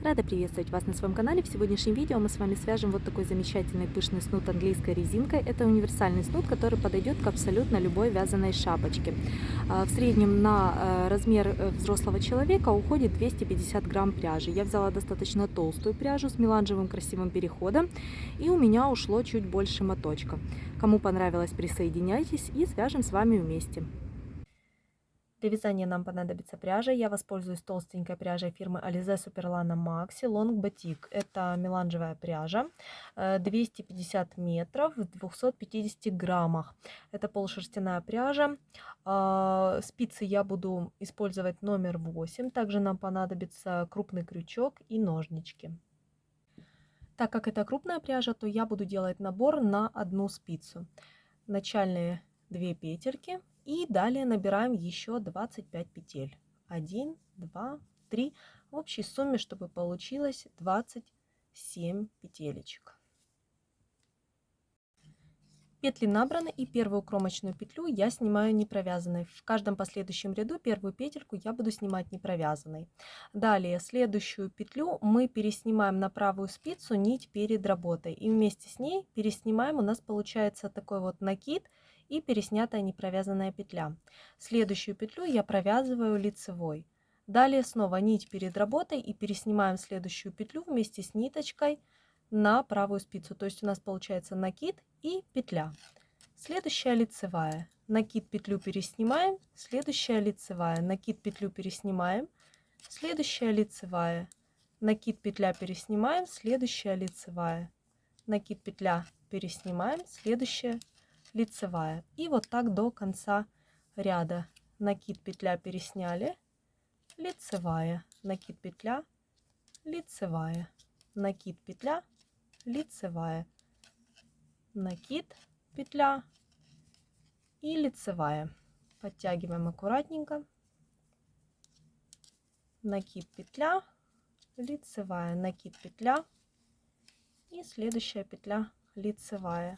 Рада приветствовать вас на своем канале. В сегодняшнем видео мы с вами свяжем вот такой замечательный пышный снуд английской резинкой. Это универсальный снуд, который подойдет к абсолютно любой вязаной шапочке. А, в среднем на э, размер э, взрослого человека уходит 250 грамм пряжи. Я взяла достаточно толстую пряжу с меланжевым красивым переходом и у меня ушло чуть больше моточка. Кому понравилось, присоединяйтесь и свяжем с вами вместе. Для вязания нам понадобится пряжа. Я воспользуюсь толстенькой пряжей фирмы Alize Superlana Maxi Long Batik. Это меланжевая пряжа, 250 э, метров в 250 граммах. Это полушерстяная пряжа. А, спицы я буду использовать номер 8. Также нам понадобится крупный крючок и ножнички. Так как это крупная пряжа, то я буду делать набор на одну спицу. Начальные две петельки и далее набираем еще 25 петель. 1, 2, 3. В общей сумме, чтобы получилось 27 петелечек. Петли набраны и первую кромочную петлю я снимаю не провязанной. В каждом последующем ряду первую петельку я буду снимать не провязанной. Далее следующую петлю мы переснимаем на правую спицу нить перед работой. И вместе с ней переснимаем, у нас получается такой вот накид – и переснятая непровязанная петля. Следующую петлю я провязываю лицевой. Далее снова нить перед работой и переснимаем следующую петлю вместе с ниточкой на правую спицу. То есть у нас получается накид и петля. Следующая лицевая. Накид петлю переснимаем, следующая лицевая. Накид петлю переснимаем, следующая лицевая. Накид петля переснимаем, следующая лицевая. Накид петля переснимаем, следующая лицевая. И вот так до конца ряда. Накид, петля пересняли, лицевая, накид, петля, лицевая, накид, петля, лицевая, накид, петля и лицевая. Подтягиваем аккуратненько. Накид, петля, лицевая, накид, петля и следующая петля лицевая.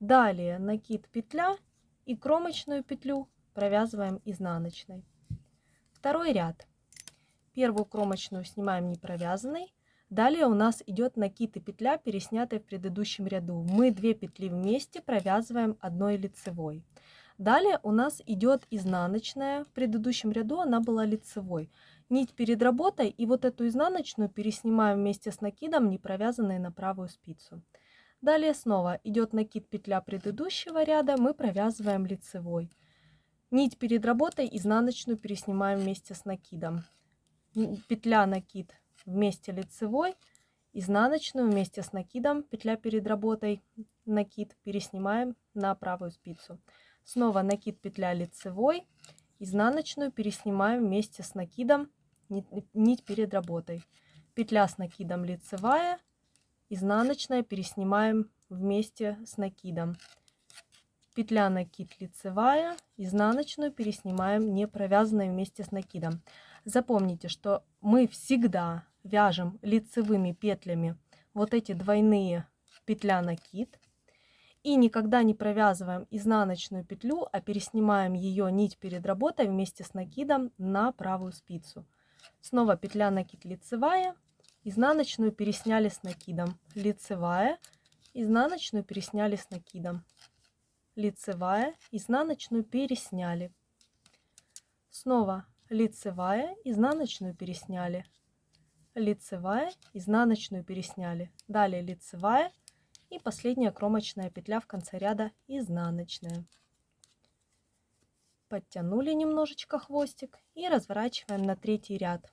Далее накид петля и кромочную петлю провязываем изнаночной. Второй ряд. Первую кромочную снимаем не провязанной. Далее у нас идет накид и петля, переснятая в предыдущем ряду. Мы две петли вместе провязываем одной лицевой. Далее у нас идет изнаночная. В предыдущем ряду она была лицевой. Нить перед работой и вот эту изнаночную переснимаем вместе с накидом, не провязанной на правую спицу. Далее снова идет накид петля предыдущего ряда, мы провязываем лицевой. Нить перед работой изнаночную переснимаем вместе с накидом. Петля накид вместе лицевой, изнаночную вместе с накидом, петля перед работой, накид переснимаем на правую спицу. Снова накид петля лицевой, изнаночную переснимаем вместе с накидом, нить перед работой. Петля с накидом лицевая, изнаночная переснимаем вместе с накидом. Петля накид лицевая, изнаночную переснимаем не провязанной вместе с накидом. Запомните, что мы всегда вяжем лицевыми петлями вот эти двойные петля накид и никогда не провязываем изнаночную петлю, а переснимаем ее нить перед работой вместе с накидом на правую спицу. Снова петля накид лицевая, Изнаночную пересняли с накидом. Лицевая, изнаночную пересняли с накидом. Лицевая, изнаночную пересняли. Снова лицевая, изнаночную пересняли. Лицевая, изнаночную пересняли. Далее лицевая и последняя кромочная петля в конце ряда изнаночная. Подтянули немножечко хвостик и разворачиваем на третий ряд.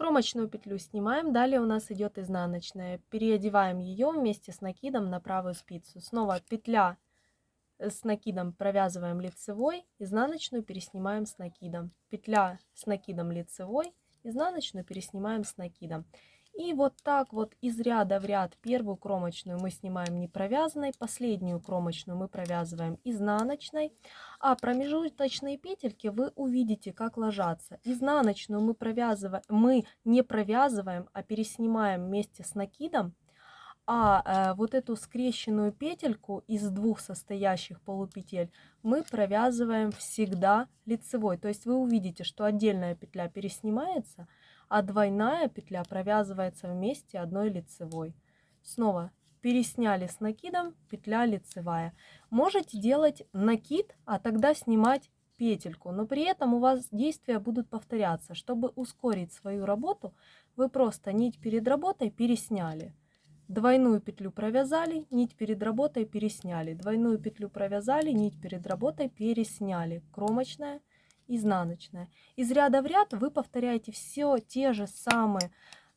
Кромочную петлю снимаем, далее у нас идет изнаночная. Переодеваем ее вместе с накидом на правую спицу. Снова петля с накидом провязываем лицевой, изнаночную переснимаем с накидом. Петля с накидом лицевой, изнаночную переснимаем с накидом. И вот так вот из ряда в ряд первую кромочную мы снимаем не провязанной, последнюю кромочную мы провязываем изнаночной, а промежуточные петельки вы увидите, как ложатся. Изнаночную мы, провязываем, мы не провязываем, а переснимаем вместе с накидом, а э, вот эту скрещенную петельку из двух состоящих полупетель мы провязываем всегда лицевой. То есть вы увидите, что отдельная петля переснимается, а двойная петля провязывается вместе одной лицевой. Снова пересняли с накидом, петля лицевая. Можете делать накид, а тогда снимать петельку, но при этом у вас действия будут повторяться. Чтобы ускорить свою работу, вы просто нить перед работой пересняли. Двойную петлю провязали, нить перед работой пересняли. Двойную петлю провязали, нить перед работой пересняли. Кромочная, изнаночная. Из ряда в ряд вы повторяете все те же самые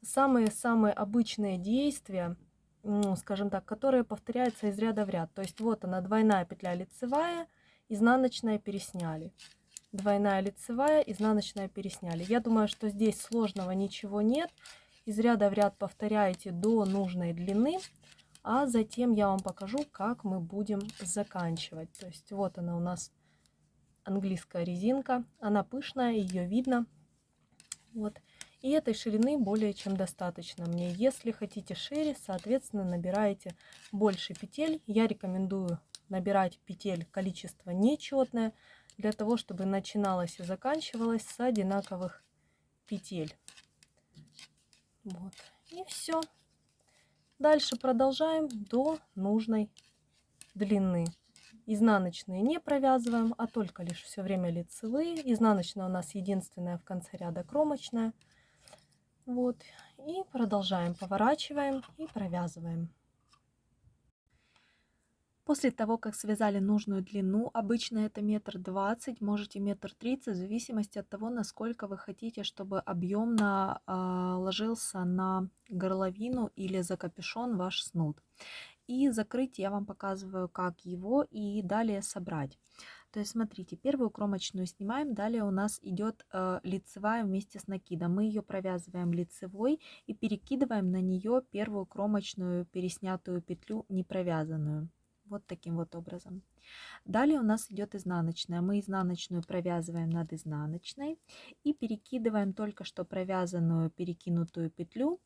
самые-самые обычные действия, ну, скажем так, которые повторяются из ряда в ряд. То есть вот она, двойная петля лицевая, изнаночная пересняли. Двойная лицевая, изнаночная пересняли. Я думаю, что здесь сложного ничего нет. Из ряда в ряд повторяете до нужной длины, а затем я вам покажу, как мы будем заканчивать. То есть вот она у нас английская резинка. Она пышная, ее видно. Вот. И этой ширины более чем достаточно мне. Если хотите шире, соответственно, набираете больше петель. Я рекомендую набирать петель количество нечетное, для того, чтобы начиналось и заканчивалось с одинаковых петель. Вот. И все. Дальше продолжаем до нужной длины. Изнаночные не провязываем, а только лишь все время лицевые. Изнаночная у нас единственная в конце ряда кромочная. Вот. И продолжаем, поворачиваем и провязываем. После того, как связали нужную длину, обычно это метр двадцать, можете метр тридцать, в зависимости от того, насколько вы хотите, чтобы объемно э, ложился на горловину или за капюшон ваш снуд. И закрыть я вам показываю, как его и далее собрать. То есть, смотрите, первую кромочную снимаем, далее у нас идет э, лицевая вместе с накидом. Мы ее провязываем лицевой и перекидываем на нее первую кромочную переснятую петлю не провязанную. Вот таким вот образом. Далее у нас идет изнаночная. Мы изнаночную провязываем над изнаночной и перекидываем только что провязанную перекинутую петлю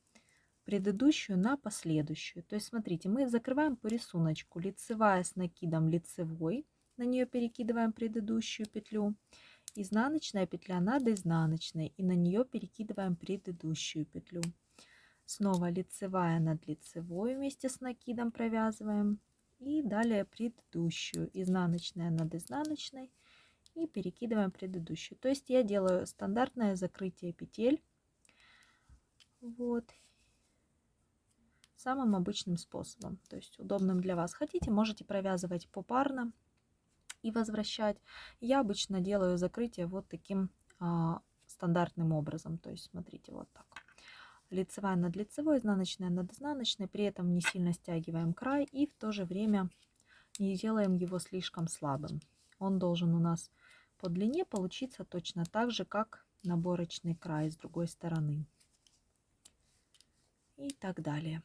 предыдущую на последующую. То есть смотрите, мы закрываем по рисунку лицевая с накидом лицевой на нее перекидываем предыдущую петлю. Изнаночная петля над изнаночной и на нее перекидываем предыдущую петлю. Снова лицевая над лицевой вместе с накидом провязываем. И далее предыдущую, изнаночная над изнаночной и перекидываем предыдущую. То есть я делаю стандартное закрытие петель. Вот. Самым обычным способом, то есть удобным для вас. Хотите, можете провязывать попарно и возвращать. Я обычно делаю закрытие вот таким а, стандартным образом. То есть смотрите, вот так. Лицевая над лицевой, изнаночная над изнаночной. При этом не сильно стягиваем край и в то же время не делаем его слишком слабым. Он должен у нас по длине получиться точно так же, как наборочный край с другой стороны. И так далее.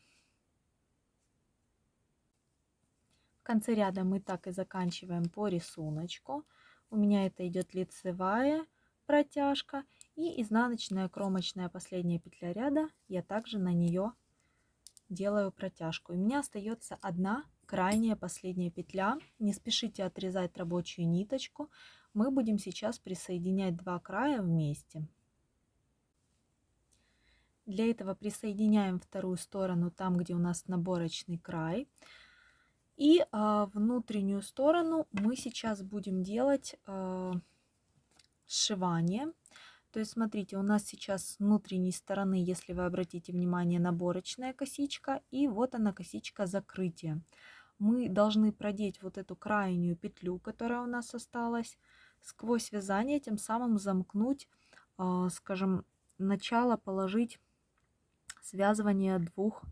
В конце ряда мы так и заканчиваем по рисунку. У меня это идет лицевая протяжка и изнаночная кромочная последняя петля ряда. Я также на нее делаю протяжку. У меня остается одна крайняя последняя петля. Не спешите отрезать рабочую ниточку. Мы будем сейчас присоединять два края вместе. Для этого присоединяем вторую сторону там, где у нас наборочный край. И а, внутреннюю сторону мы сейчас будем делать а, сшивание. То есть, смотрите, у нас сейчас с внутренней стороны, если вы обратите внимание, наборочная косичка. И вот она косичка закрытия. Мы должны продеть вот эту крайнюю петлю, которая у нас осталась, сквозь вязание, тем самым замкнуть, а, скажем, начало положить связывание двух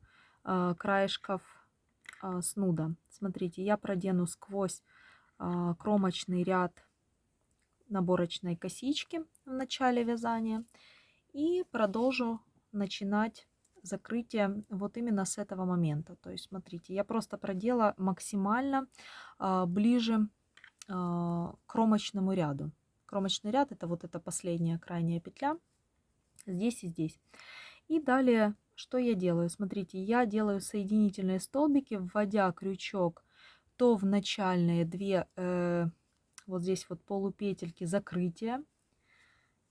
а, краешков а, снуда. Смотрите, я продену сквозь а, кромочный ряд наборочной косички в начале вязания и продолжу начинать закрытие вот именно с этого момента. То есть, смотрите, я просто продела максимально а, ближе к кромочному ряду. Кромочный ряд это вот эта последняя крайняя петля здесь и здесь. И далее что я делаю? Смотрите, я делаю соединительные столбики, вводя крючок то в начальные две, э, вот здесь вот полупетельки закрытия,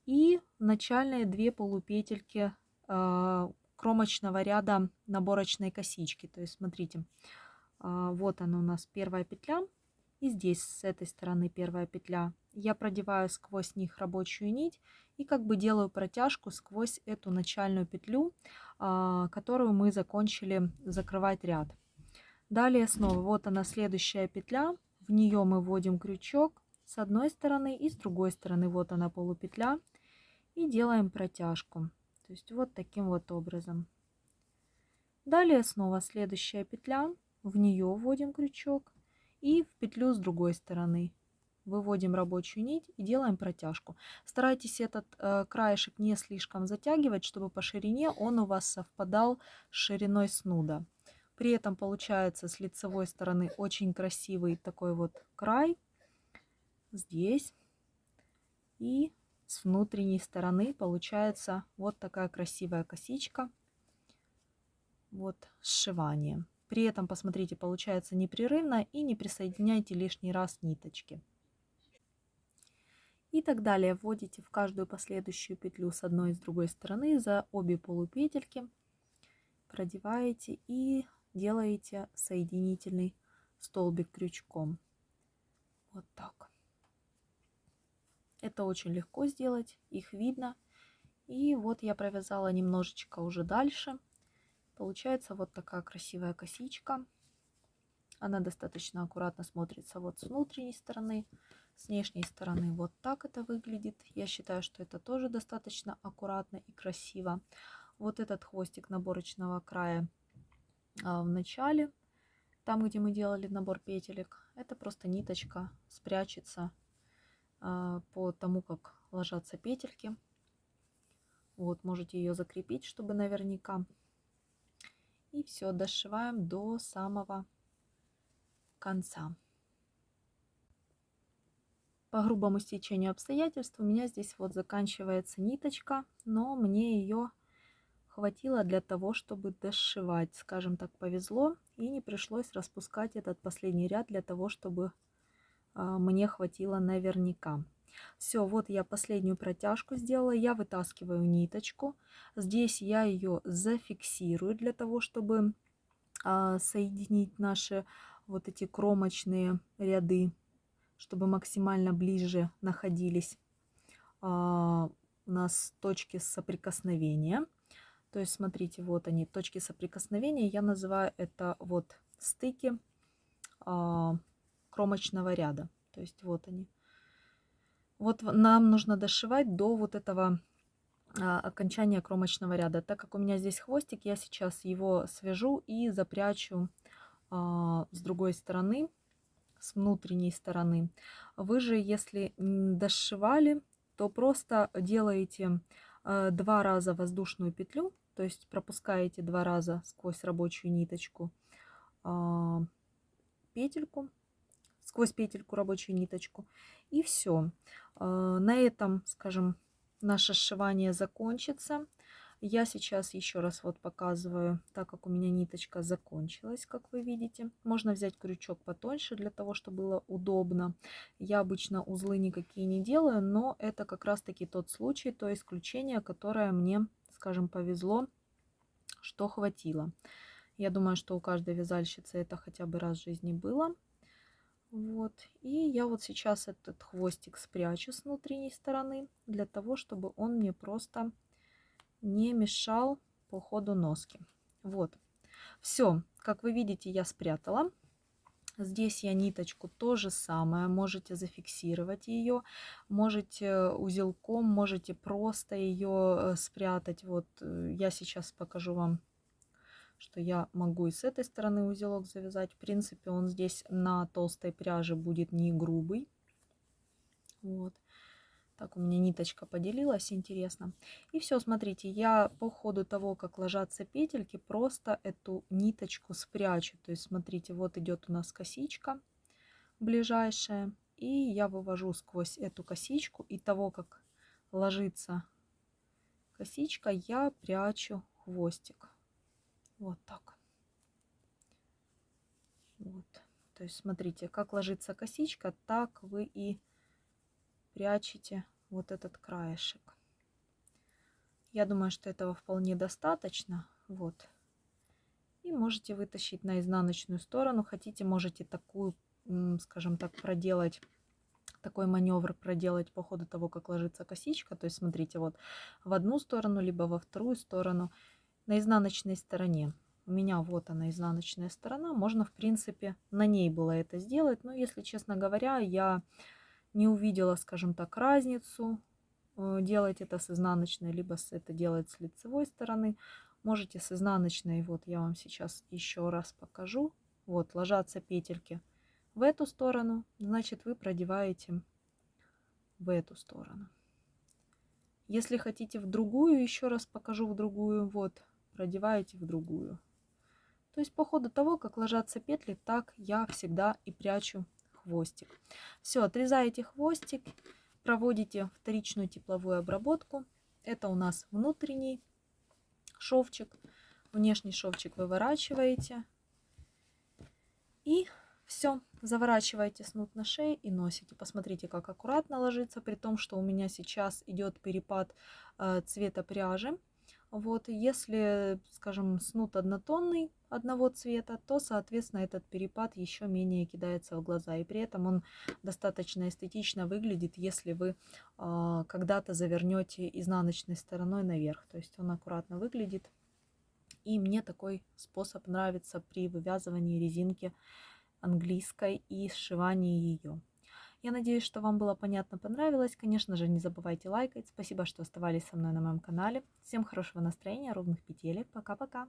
и начальные две полупетельки э, кромочного ряда наборочной косички. То есть, смотрите, э, вот она у нас первая петля, и здесь с этой стороны первая петля. Я продеваю сквозь них рабочую нить и как бы делаю протяжку сквозь эту начальную петлю, а, которую мы закончили закрывать ряд. Далее снова вот она следующая петля, в нее мы вводим крючок с одной стороны и с другой стороны вот она полупетля и делаем протяжку. То есть вот таким вот образом. Далее снова следующая петля, в нее вводим крючок и в петлю с другой стороны выводим рабочую нить и делаем протяжку. Старайтесь этот э, краешек не слишком затягивать, чтобы по ширине он у вас совпадал с шириной снуда. При этом получается с лицевой стороны очень красивый такой вот край здесь. И с внутренней стороны получается вот такая красивая косичка. Вот сшивание. При этом, посмотрите, получается непрерывно и не присоединяйте лишний раз ниточки. И так далее. Вводите в каждую последующую петлю с одной и с другой стороны за обе полупетельки. Продеваете и делаете соединительный столбик крючком. Вот так. Это очень легко сделать, их видно. И вот я провязала немножечко уже дальше. Получается вот такая красивая косичка. Она достаточно аккуратно смотрится вот с внутренней стороны. С внешней стороны вот так это выглядит. Я считаю, что это тоже достаточно аккуратно и красиво. Вот этот хвостик наборочного края а, в начале, там, где мы делали набор петелек, это просто ниточка спрячется а, по тому, как ложатся петельки. Вот, можете ее закрепить, чтобы наверняка. И все, дошиваем до самого конца. По грубому стечению обстоятельств у меня здесь вот заканчивается ниточка, но мне ее хватило для того, чтобы дошивать. Скажем так, повезло и не пришлось распускать этот последний ряд для того, чтобы а, мне хватило наверняка. Все, вот я последнюю протяжку сделала. Я вытаскиваю ниточку. Здесь я ее зафиксирую для того, чтобы а, соединить наши вот эти кромочные ряды, чтобы максимально ближе находились а, у нас точки соприкосновения. То есть, смотрите, вот они, точки соприкосновения. Я называю это вот стыки а, кромочного ряда. То есть, вот они. Вот нам нужно дошивать до вот этого а, окончания кромочного ряда. Так как у меня здесь хвостик, я сейчас его свяжу и запрячу а, с другой стороны, с внутренней стороны. Вы же, если дошивали, то просто делаете а, два раза воздушную петлю, то есть пропускаете два раза сквозь рабочую ниточку петельку сквозь петельку рабочую ниточку. И все. А, на этом, скажем, наше сшивание закончится. Я сейчас еще раз вот показываю, так как у меня ниточка закончилась, как вы видите. Можно взять крючок потоньше для того, чтобы было удобно. Я обычно узлы никакие не делаю, но это как раз таки тот случай, то исключение, которое мне, скажем, повезло, что хватило. Я думаю, что у каждой вязальщицы это хотя бы раз в жизни было. Вот. И я вот сейчас этот хвостик спрячу с внутренней стороны, для того, чтобы он мне просто не мешал по ходу носки. Вот. Все, как вы видите, я спрятала. Здесь я ниточку то же самое, можете зафиксировать ее, можете узелком, можете просто ее э, спрятать. Вот э, я сейчас покажу вам что я могу и с этой стороны узелок завязать. В принципе, он здесь на толстой пряже будет не грубый. Вот. Так, у меня ниточка поделилась, интересно. И все, смотрите, я по ходу того, как ложатся петельки, просто эту ниточку спрячу. То есть, смотрите, вот идет у нас косичка ближайшая. И я вывожу сквозь эту косичку. И того, как ложится косичка, я прячу хвостик. Вот так. Вот. То есть смотрите, как ложится косичка, так вы и прячете вот этот краешек. Я думаю, что этого вполне достаточно. Вот. И можете вытащить на изнаночную сторону. Хотите, можете такую, скажем так, проделать такой маневр проделать по ходу того, как ложится косичка. То есть смотрите, вот в одну сторону, либо во вторую сторону на изнаночной стороне. У меня вот она, изнаночная сторона. Можно, в принципе, на ней было это сделать. Но, если честно говоря, я не увидела, скажем так, разницу э, делать это с изнаночной, либо это делать с лицевой стороны. Можете с изнаночной, вот я вам сейчас еще раз покажу. Вот, ложатся петельки в эту сторону, значит вы продеваете в эту сторону. Если хотите в другую, еще раз покажу в другую, вот, продеваете в другую. То есть по ходу того, как ложатся петли, так я всегда и прячу хвостик. Все, отрезаете хвостик, проводите вторичную тепловую обработку. Это у нас внутренний шовчик. Внешний шовчик выворачиваете. И все, заворачиваете снуд на шее и носите. Посмотрите, как аккуратно ложится, при том, что у меня сейчас идет перепад э, цвета пряжи. Вот, если, скажем, снуд однотонный одного цвета, то, соответственно, этот перепад еще менее кидается в глаза. И при этом он достаточно эстетично выглядит, если вы э, когда-то завернете изнаночной стороной наверх. То есть он аккуратно выглядит. И мне такой способ нравится при вывязывании резинки английской и сшивании ее. Я надеюсь, что вам было понятно, понравилось. Конечно же, не забывайте лайкать. Спасибо, что оставались со мной на моем канале. Всем хорошего настроения, ровных петелек. Пока-пока.